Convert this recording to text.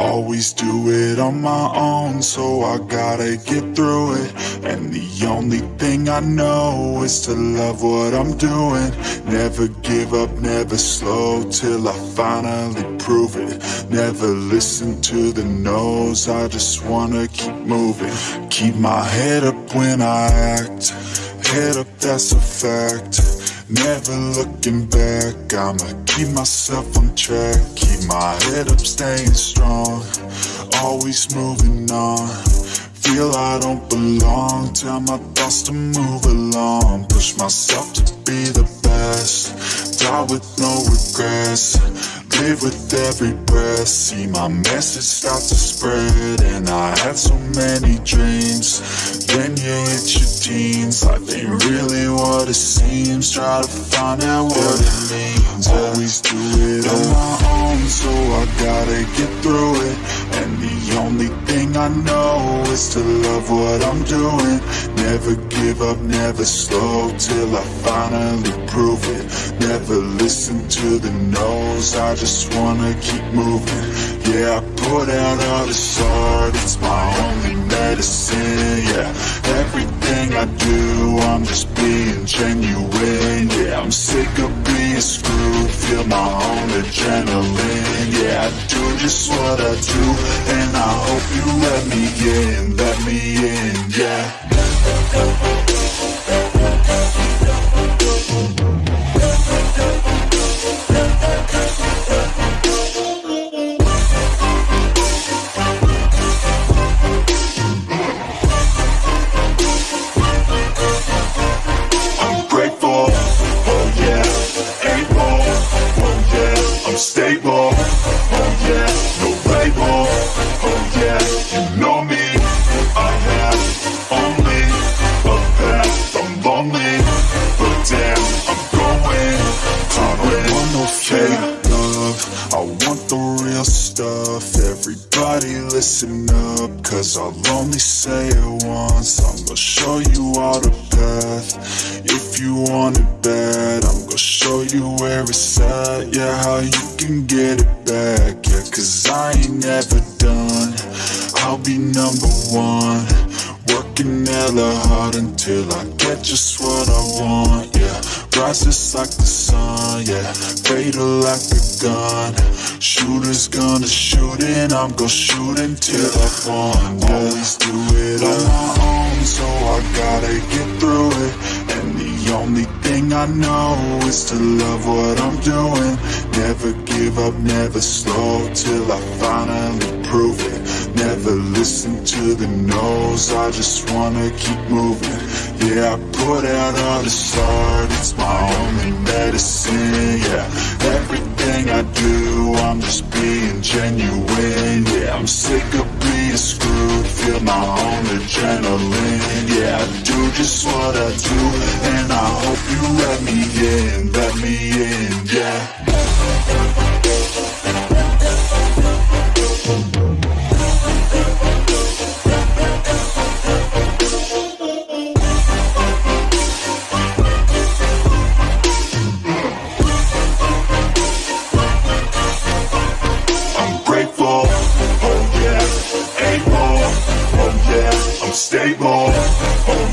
Always do it on my own, so I gotta get through it. And the only thing I know is to love what I'm doing. Never give up, never slow till I finally prove it. Never listen to the no's, I just wanna keep moving. Keep my head up when I act, head up, that's a fact. Never looking back, I'ma keep myself on track. Keep my head up, staying strong. Always moving on. Feel I don't belong. Tell my thoughts to move along. Push myself to be the best. Die with no regrets. Live with every breath. See my message start to spread. And I had so many dreams. Then you hit your Life ain't really what it seems Try to find out what it means. Always do it on my own So I gotta get through it. And the only thing I know Is to love what I'm doing. Never give up, never slow Till I finally prove it. Never listen to the no's I just wanna keep moving. Yeah, I put out all this art It's my only medicine, yeah. Everything I do, I'm just being genuine Yeah, I'm sick of being screwed Feel my own adrenaline Yeah, I do just what I do And I hope you let me in, listen up, cause I'll only say it once, I'm gonna show you all the path, if you want it bad, show you where it's at, yeah, how you can get it back, yeah Cause I ain't never done. I'll be number one. Working hella hard until I get just what I want, yeah Rises like the sun, yeah Fatal like a gun. Shooter's gonna shoot and I'm gonna shoot until I yeah. Always do it on my own, so I gotta get through it only thing I know is to love what I'm doing. Never give up, never slow Till I finally prove it. Never listen to the no's I just wanna keep moving. Yeah, I put out all this art It's my only medicine, yeah. Everything I do, I'm just being genuine Yeah, I'm sick of being screwed Feel my own adrenaline Yeah, I do just what I do let me in, let me in, yeah. I'm grateful, oh yeah, able, oh, yeah, I'm stable, oh